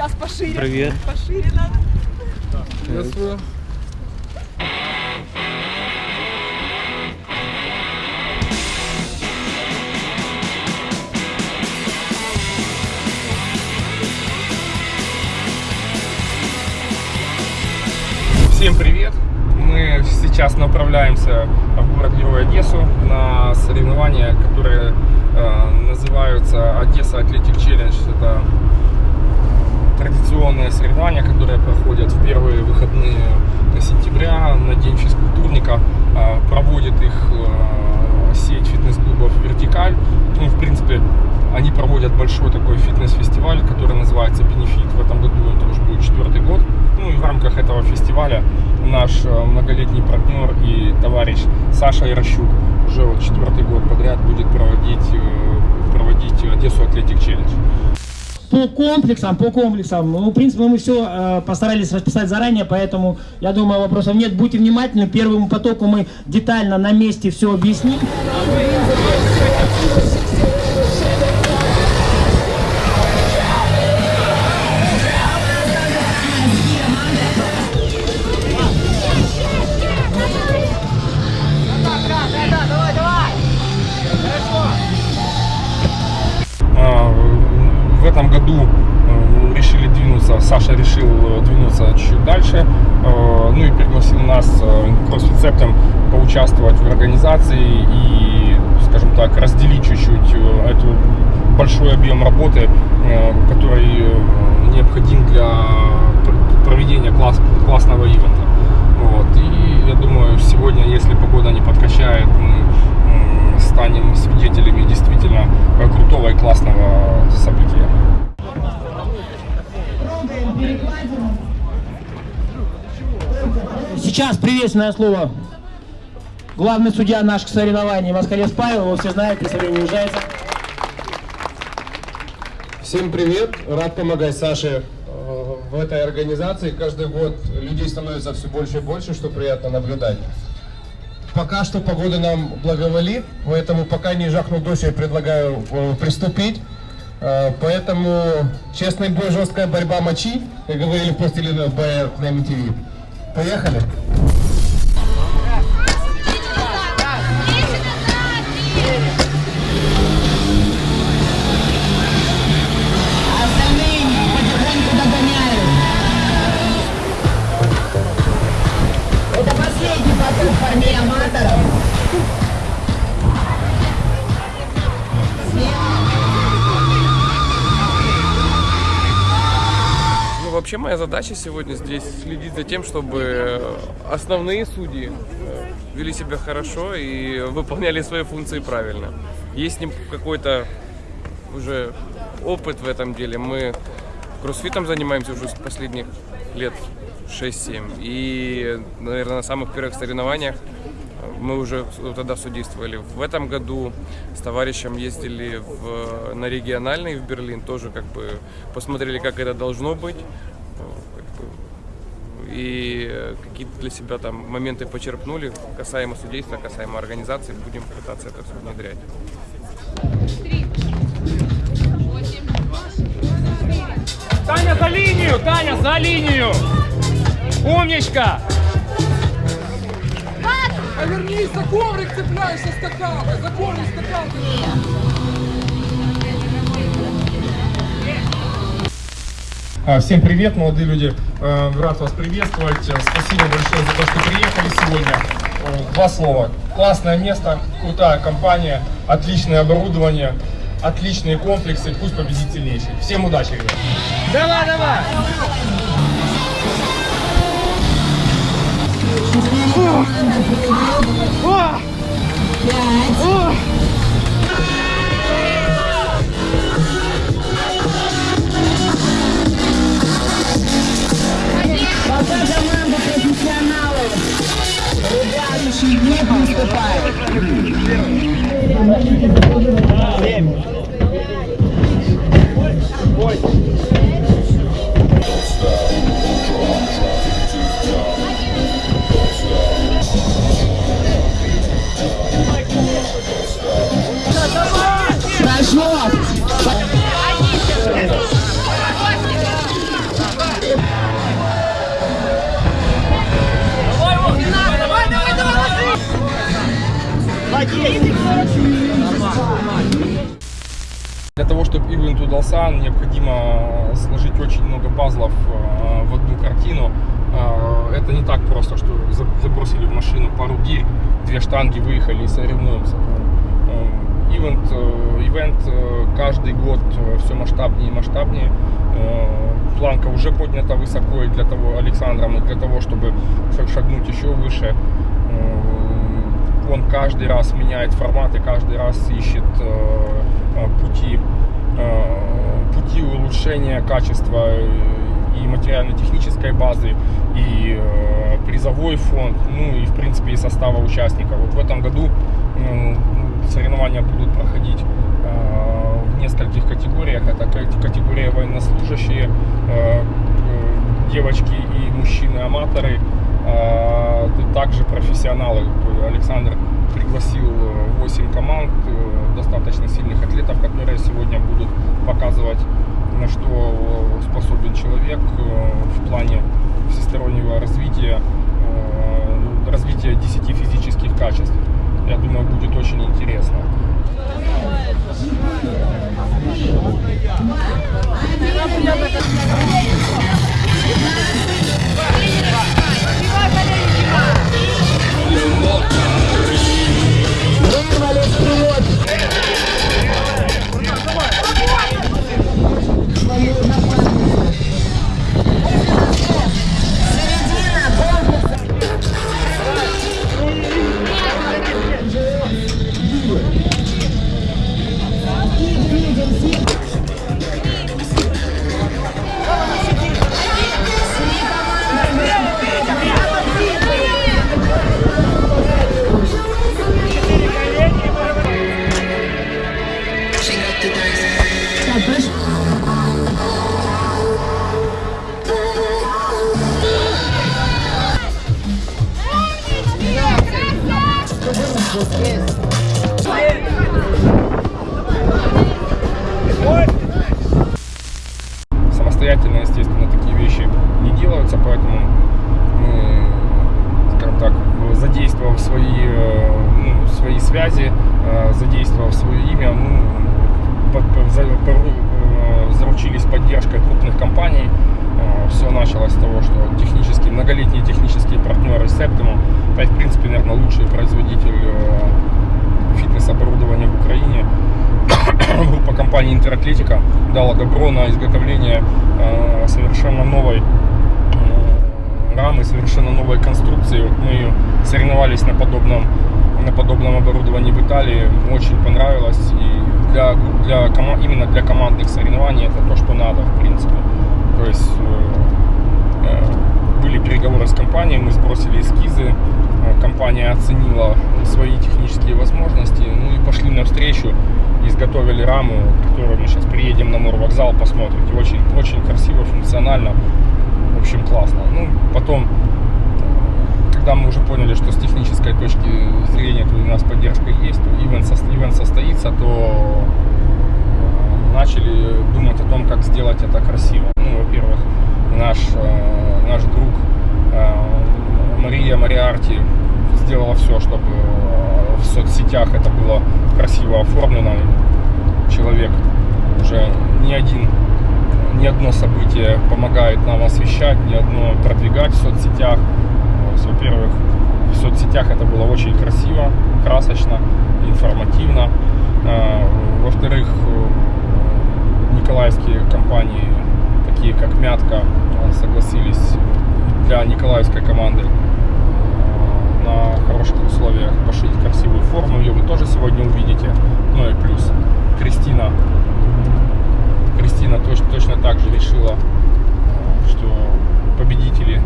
Сейчас пошире. Привет. Пошире надо. Приветствую. Всем привет! Мы сейчас направляемся в город-герой Одессу на соревнования, которые э, называются Одесса Атлетик Челлендж. Это традиционные соревнования, которые проходят в первые выходные сентября на День физкультурника. Э, проводит их э, сеть фитнес-клубов «Вертикаль». Ну, в принципе, они проводят большой такой фитнес-фестиваль, который называется «Бенефит». В этом году это уже будет четвертый год. Ну и в рамках этого фестиваля наш э, многолетний партнер и товарищ Саша Ярощук уже вот четвертый год подряд будет проводить, э, проводить Одессу Атлетик Челлендж. По комплексам, по комплексам. Ну, в принципе, мы все э, постарались расписать заранее, поэтому, я думаю, вопросов нет. Будьте внимательны, первому потоку мы детально на месте все объясним. Поучаствовать в организации и, скажем так, разделить чуть-чуть э, эту большой объем работы, э, который э, необходим для пр- проведения класс, классного ивента. Вот. И я думаю, сегодня, если погода не подкачает, мы станем свидетелями действительно крутого и классного события. Сейчас приветственное слово. Главный судья наших соревнований Москалец Павел, его все знают, если не уезжается. Всем привет! Рад помогать Саше э, в этой организации. Каждый год людей становится все больше и больше, что приятно наблюдать. Пока что погода нам благоволит, поэтому пока не жахнул дождь, я предлагаю э, приступить. Э, Поэтому честный бой, жесткая борьба мочи, как говорили в пластилиновой БР на MTV. Поехали! Поток парней аматоров. Ну, вообще моя задача сегодня здесь следить за тем, чтобы основные судьи э, вели себя хорошо и выполняли свои функции правильно. Есть с ним какой-то уже опыт в этом деле. Мы кроссфитом занимаемся уже последних лет 6-7. И, наверное, на самых первых соревнованиях мы уже тогда судействовали. В этом году с товарищем ездили в, на региональный в Берлин, тоже как бы посмотрели, как это должно быть. И какие-то для себя там моменты почерпнули касаемо судейства, касаемо организации. Будем пытаться это все внедрять. Таня за линию! Таня за линию! Умничка! А вернись, за коврик цепляешься скакалкой, за коврик скакалкой. А, Всем привет, молодые люди. Э, Рад вас приветствовать. Спасибо большое за то, что приехали сегодня. Два слова. Классное место, крутая компания, отличное оборудование, отличные комплексы. Пусть победит сильнейший. Всем удачи, ребят. Давай, давай! Ребята, не приступают. Забросили в машину пару гирь, две штанги, выехали и соревнуемся. Э, Ивент, э, ивент э, каждый год все масштабнее и масштабнее. Планка уже поднята высоко и для того, Александром, для того, чтобы шаг- шагнуть еще выше. Он каждый раз меняет формат и каждый раз ищет пути, пути улучшения качества и материально-технической базы, и призовой фонд, ну и в принципе и состава участников. Вот в этом году э, соревнования будут проходить э, в нескольких категориях. Это ка- категория военнослужащие, э, э, девочки и мужчины-аматоры, также профессионалы. Александр пригласил э, 8 команд достаточно сильных атлетов, которые сегодня будут показывать, на что э, способен человек э, в плане всестороннего развития, э, развития 10 физических качеств. Я думаю, будет очень интересно. Вырвали Интератлетика дала добро на изготовление э, совершенно новой э, рамы, совершенно новой конструкции. Вот мы соревновались на подобном, на подобном оборудовании в Италии. Очень понравилось. И для, для, именно для командных соревнований это то, что надо, в принципе. То есть э, были переговоры с компанией, мы сбросили эскизы, компания оценила свои технические возможности, ну и пошли навстречу, изготовили раму, которую мы сейчас приедем на Морвокзал, посмотрите, очень, очень красиво, функционально, в общем, классно. Ну, потом, э, когда мы уже поняли, что с технической точки зрения тут у нас поддержка есть, то ивент, сос- ивент состоится, то э, начали думать о том, как сделать это красиво. Ну, во-первых, наш, э, наш друг Мария Мариарти сделала все, чтобы э, в соцсетях это было красиво оформлено. Человек уже не один, ни одно событие помогает нам освещать, ни одно продвигать в соцсетях. Во-первых, в соцсетях это было очень красиво, красочно, информативно. Э, Во-вторых, э, николаевские компании, такие как Мятка, согласились для николаевской команды хороших условиях пошить красивую форму. Ее вы тоже сегодня увидите. Ну и плюс Кристина. Кристина точ- точно так же решила, э, что победители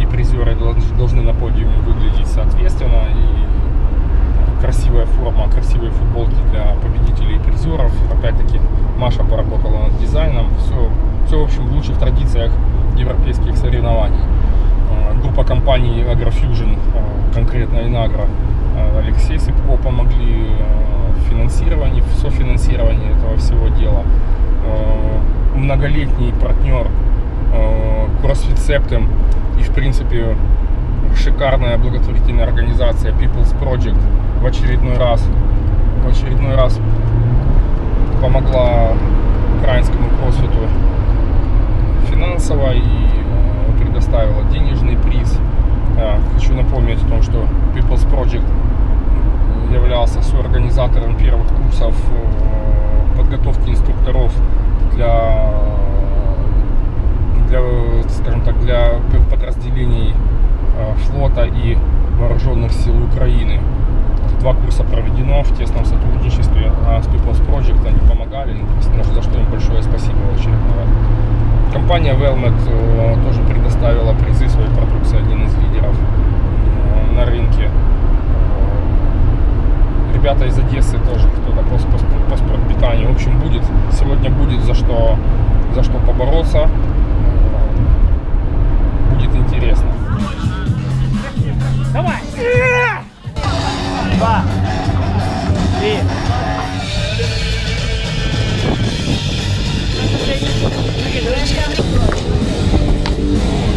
и призеры долж- должны на подиуме выглядеть соответственно. И красивая форма, красивые футболки для победителей и призеров. Опять-таки Маша поработала над дизайном. Все, все в общем в лучших традициях европейских соревнований. Э, Группа компаний Agrofusion, э, конкретно Инагро, э, Алексей Сыпко помогли э, в финансировании, в софинансировании этого всего дела. Э, Многолетний партнер CrossFit Septem и в принципе шикарная благотворительная организация People's Project в очередной раз в очередной раз помогла украинскому кроссфиту финансово и предоставила денежный приз. Хочу напомнить о том, что People's Project являлся соорганизатором первых курсов э, подготовки инструкторов для, для, скажем так, для подразделений э, флота и вооруженных сил Украины. Два курса проведено в тесном сотрудничестве а с People's Project. Они помогали, ну, за что им большое спасибо раз. Компания Velmet э, тоже предоставила призы своей продукции, один из лидеров э, на рынке. Ребята из Одессы тоже кто-то по, по, по спортпитанию. В общем, будет, сегодня будет за что, за что побороться. Будет интересно. Давай! Два, три.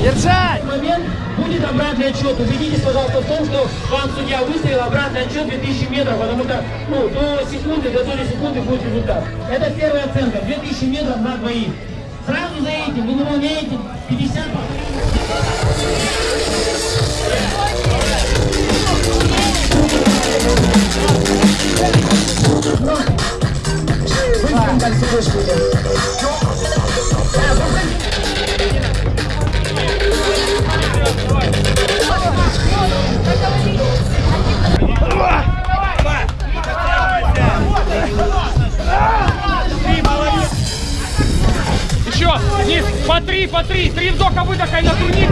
Держать! момент будет обратный отчет. Убедитесь, пожалуйста, в том, что вам судья выставил обратный отчет 2000 метров, потому что ну, до секунды, до доли секунды будет результат. Это первая оценка. 2000 метров на двоих. Сразу за этим вы выполняете 50 Быстренько к сидушке по три, по три, три вдоха, выдоха и на турник.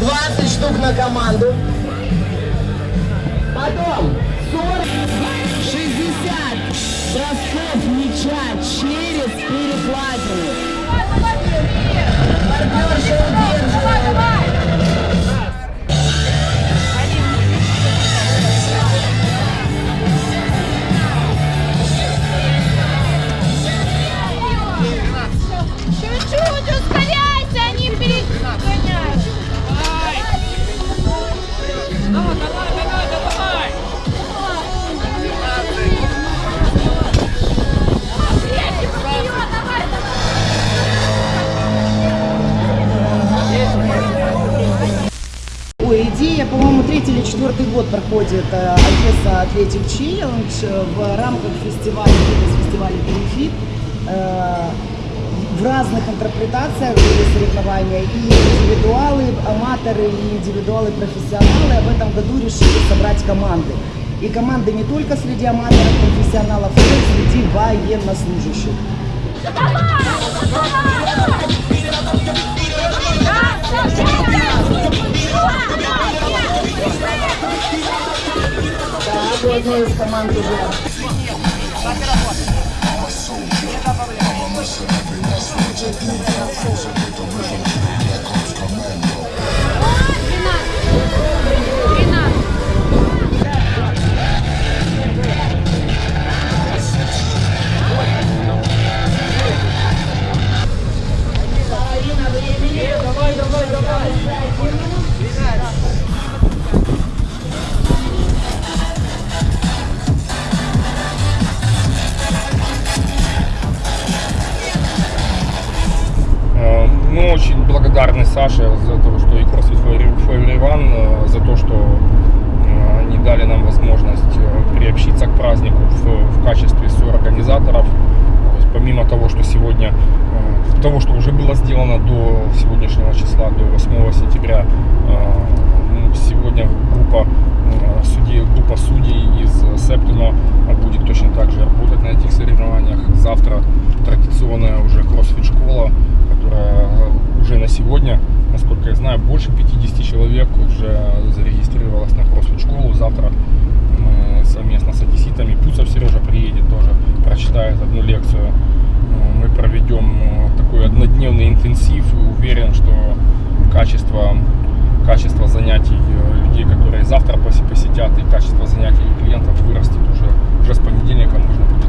Двадцать штук на команду. Потом 40, 60 бросков мяча через перекладину. Партнерша удерживает. В рамках фестиваля, фитнес-фестиваля Бенефит. Э, В разных интерпретациях были соревнования и индивидуалы, аматоры, и индивидуалы, профессионалы. В этом году решили собрать команды. И команды не только среди аматоров, профессионалов, но и среди военнослужащих. Так, у одной из команд уже Э, благодарны Саше за то, что и CrossFit for Everyone, э, за то, что э, они дали нам возможность э, приобщиться к празднику в, в качестве соорганизаторов. То есть помимо того, что сегодня, э, того, что уже было сделано до сегодняшнего числа, до 8 сентября, сегодня группа судей, группа судей из Септима будет точно так же работать на этих соревнованиях. Завтра традиционная уже кроссфит-школа, которая уже на сегодня, насколько я знаю, больше 50 человек уже зарегистрировалось на кроссфит-школу. Завтра мы совместно с одесситами, Пуцев Сережа приедет тоже, прочитает одну лекцию. Э, Мы проведем э, такой однодневный интенсив и уверен, что качество занятий э, людей, которые завтра посе- посетят, и качество занятий клиентов вырастет уже. Уже с понедельника можно будет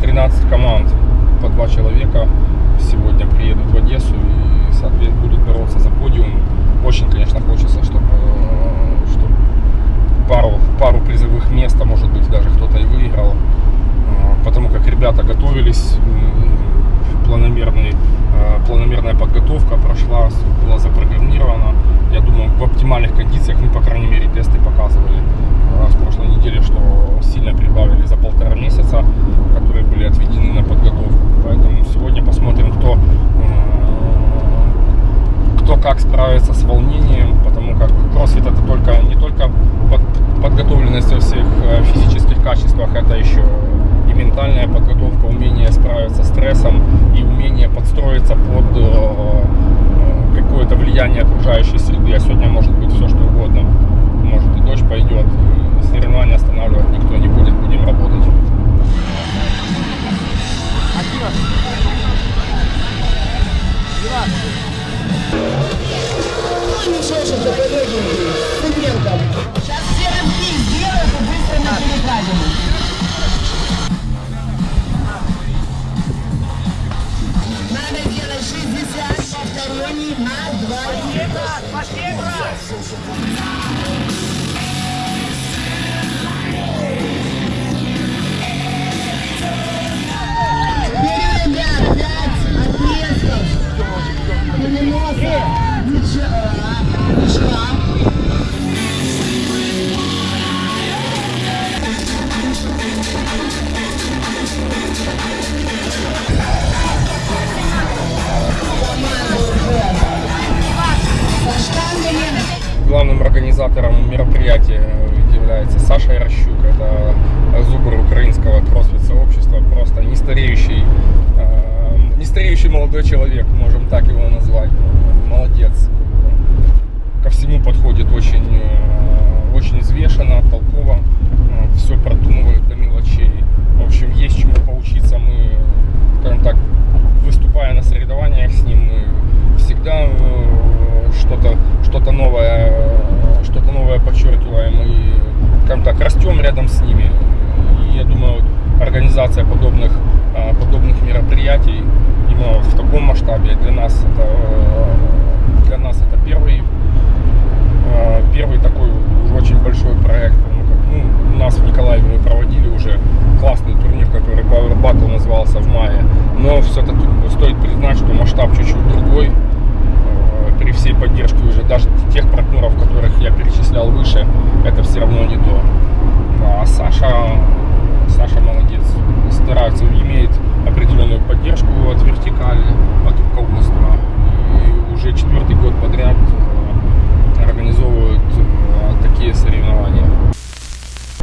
13 команд по два человека сегодня приедут в Одессу и, соответственно, будут бороться за подиум. Очень, конечно, хочется, чтобы, э, чтобы пару, пару призовых мест, а может быть даже кто-то и выиграл. Э, Потому как ребята готовились, планомерный, э, планомерная подготовка прошла, была запрограммирована. Я думаю, в оптимальных кондициях, ну, по крайней мере, тесты показывали в прошлой неделе, что сильно прибавили за полтора месяца, которые были отведены на подготовку. Поэтому сегодня посмотрим, кто, э, кто как справится с волнением, потому как кроссфит это только не только под- подготовленность во всех э, физических качествах, это еще и ментальная подготовка, умение справиться с стрессом и умение подстроиться под э, какое-то влияние окружающей среды. А сегодня может быть все что угодно. Дождь пойдет, соревнования останавливать никто не будет, будем работать. Сейчас все рывки сделают и быстро на перекладину. Надо делать 60 повторений на двоих. Вперед, Nossa!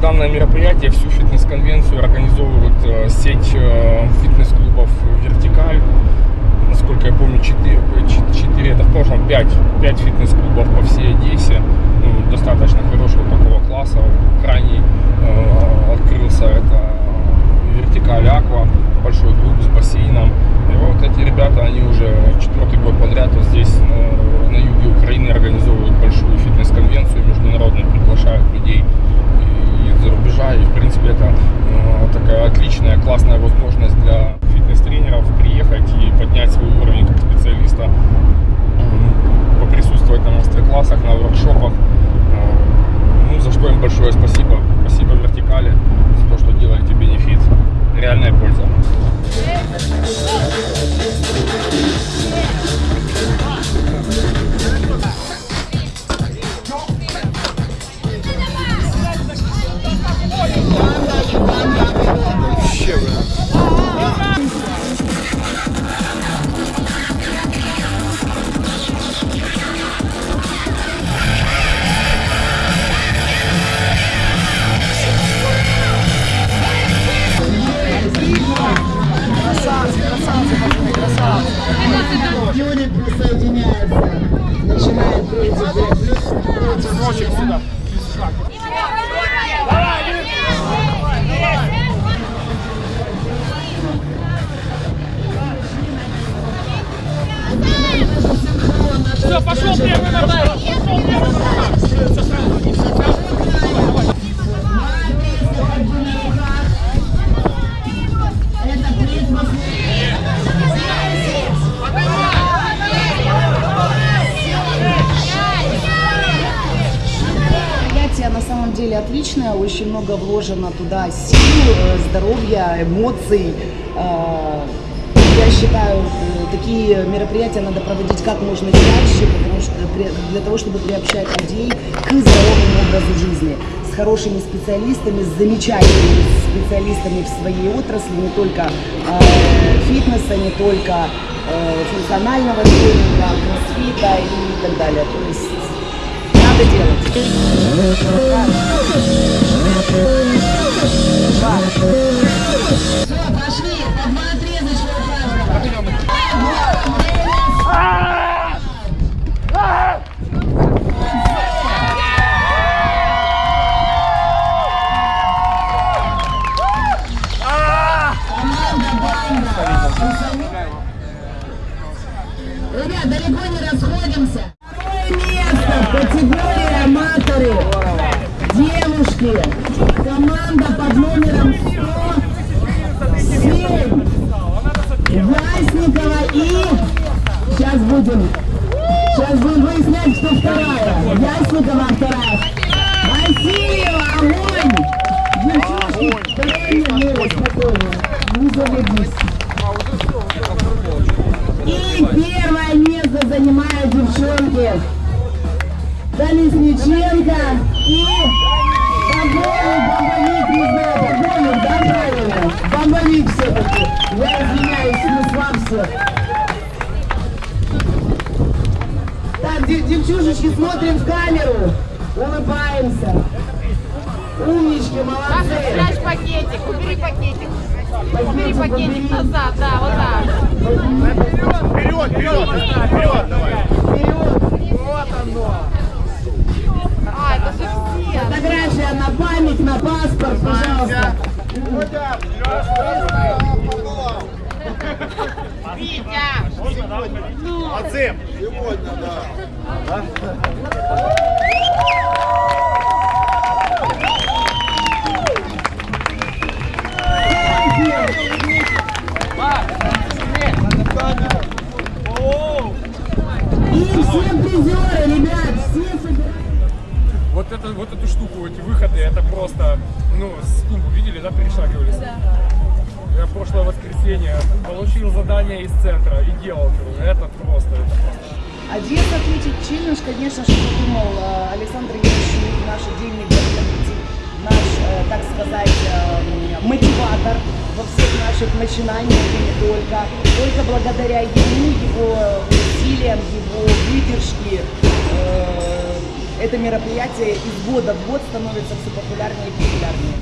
Данное мероприятие, всю фитнес-конвенцию организовывает э, сеть э, фитнес-клубов «Вертикаль». Насколько я помню, 4, 4 это в прошлом 5, 5 фитнес-клубов по всей Одессе. Ну, достаточно хорошего такого класса. Крайний э, открылся это «Вертикаль Аква», большой клуб с бассейном. И вот эти ребята, они уже четвертый год подряд вот здесь на, на юге Украины организовывают большую фитнес-конвенцию международную, приглашают людей из-за рубежа. И, в принципе, это э, такая отличная, классная возможность для фитнес-тренеров приехать и поднять свой уровень как специалиста, поприсутствовать на мастер-классах, на воркшопах. Э, Ну, за что им большое спасибо. Спасибо Вертикали за то, что делаете бенефит. Реальная польза. деле отличная, очень много вложено туда сил, э, здоровья, эмоций. Э, я считаю, такие мероприятия надо проводить как можно чаще, потому что для того, чтобы приобщать людей к здоровому образу жизни, с хорошими специалистами, с замечательными специалистами в своей отрасли, не только э, фитнеса, не только э, функционального тренинга, кроссфита и так далее. То есть надо делать. Все, будем... Сейчас будем выяснять, кто вторая. Ясникова вторая. Васильева, огонь! Девчушки, второе место. спокойно. Не заведись. И первое место занимают девчонки Колесниченко и Бомбовик, бомбовик, не знаю, бомбовик, да, правильно? Бомбовик все-таки. Я извиняюсь, мы с дев- девчушечки, смотрим в камеру, улыбаемся. Умнички, Саша, молодцы. спрячь пакетик, убери пакетик. Убери Пакетик назад, да, вот так. Вперед! А, это же все. Фотография на память, на паспорт, пожалуйста. Витя! И все призеры, ребят, все собираются. Вот, это, вот эту штуку, эти выходы, это просто, ну, с тумбу видели, да, перешагивались? Я прошлое воскресенье получил задание из центра и делал. Это просто, это просто. Одесса ответить челлендж, конечно же, придумал э, Александр Ящук, наш вдохновитель, наш, э, так сказать, э, мотиватор во всех наших начинаниях и не только. Только благодаря ему, его усилиям, его выдержке это мероприятие из года в год становится все популярнее и популярнее.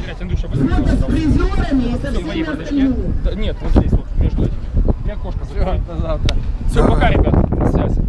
Быстрее, с призерами и со всеми остальными. Да, Нет, вот здесь вот, между этими. Я кошка закрою. Все, пока, ребят, связи.